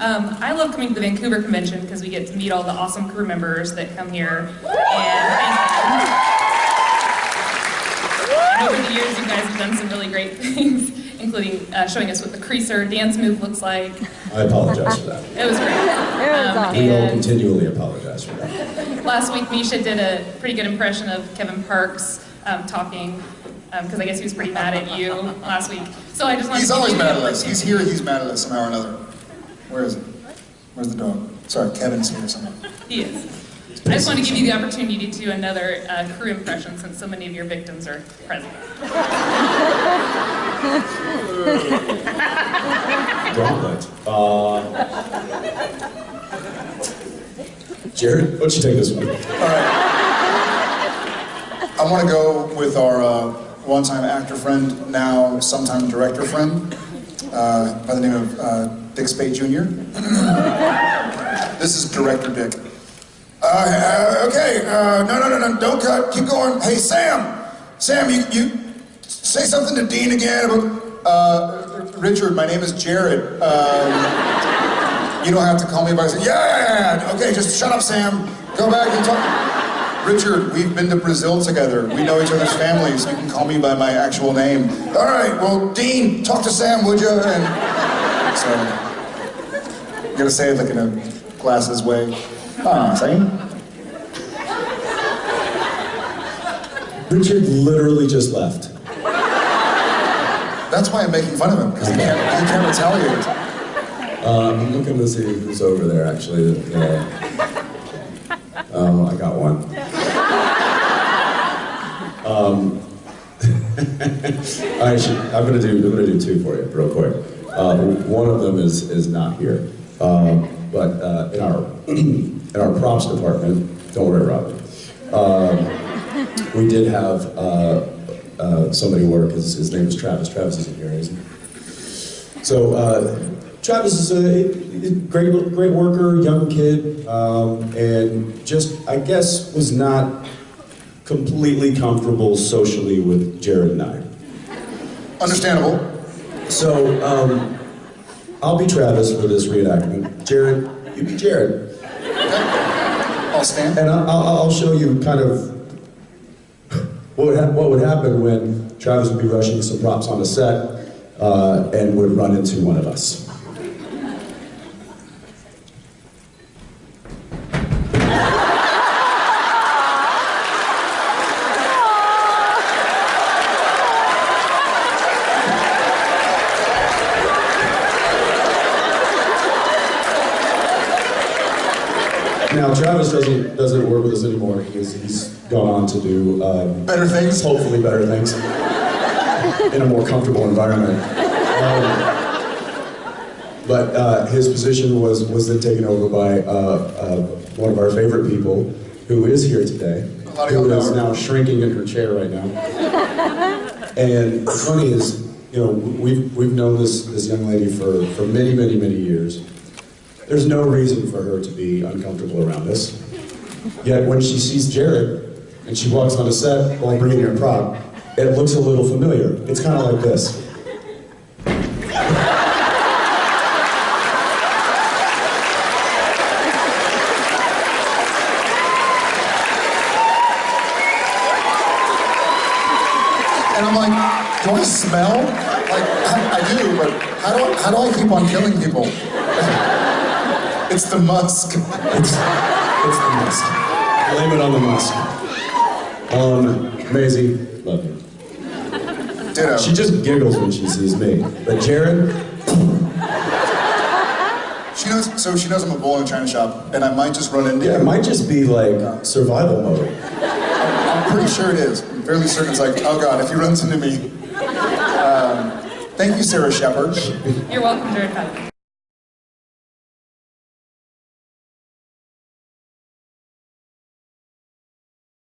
Um, I love coming to the Vancouver Convention because we get to meet all the awesome crew members that come here. And and over the years, you guys have done some really great things, including uh, showing us what the creaser dance move looks like. I apologize for that. It was great. Um, We will continually apologize for that. last week, Misha did a pretty good impression of Kevin Parks um, talking, because I guess he was pretty mad at you last week. So I just wanted He's to give always mad at us. He's here, he's mad at us somehow or another. Where is it? Where's the dog? Sorry, Kevin's here somewhere. He is. I just want to give you the opportunity to do another uh, crew impression since so many of your victims are present. Gauntlet. Uh, Jared, why don't you take this one? All right. I want to go with our uh, one-time actor friend, now sometime director friend, uh, by the name of uh, Dick Speight Jr. this is Director Dick. Uh, uh, okay, uh, no, no, no, no, don't cut, keep going. Hey, Sam! Sam, you, you say something to Dean again about, uh, Richard, my name is Jared. Um, you don't have to call me by yeah, yeah, yeah, okay, just shut up, Sam. Go back and talk. Richard, we've been to Brazil together. We know each other's families. You can call me by my actual name. All right, well, Dean, talk to Sam, would you? And so, gotta say it like in a glasses way. Ah, Sam. Richard literally just left. That's why I'm making fun of him, because he can't, he can't retaliate. Uh, I'm looking to see who's over there, actually. Uh, oh, I got one. Um, I I'm gonna do. I'm gonna do two for you, real quick. Uh, one of them is is not here, um, but uh, in our in our props department, don't worry, Rob. Um, we did have uh, uh, somebody work. His, his name is Travis. Travis isn't here, is he? So uh, Travis is a, a great, great worker, young kid, um, and just I guess was not completely comfortable socially with Jared and I. Understandable. So um, I'll be Travis for this reenactment. Jared, you be Jared, I'll stand. and I'll, I'll I'll show you kind of what would, what would happen when Travis would be rushing some props on the set uh, and would run into one of us. Now Travis doesn't doesn't work with us anymore because he's gone on to do um, Better things. hopefully better things in a more comfortable environment. Um, but uh, his position was was then taken over by uh, uh, one of our favorite people, who is here today, who is now shrinking in her chair right now. And the funny is, you know, we've we've known this this young lady for for many many many years. There's no reason for her to be uncomfortable around us. Yet when she sees Jared and she walks on a set while bringing her prop, it looks a little familiar. It's kind of like this. And I'm like, do I smell? Like, I, I do, but how do I, how do I keep on killing people? it's the musk. It's, it's the musk. Blame it on the musk. Um, Maisie, love you. Ditto. She just giggles when she sees me. But Jared, She knows, so she knows I'm a bull in a china shop, and I might just run into yeah, it might just be like survival mode. I'm pretty sure it is. I'm fairly certain it's like, oh god, if he runs into me. Um, thank you, Sarah Shepard. You're welcome, Jared Patton.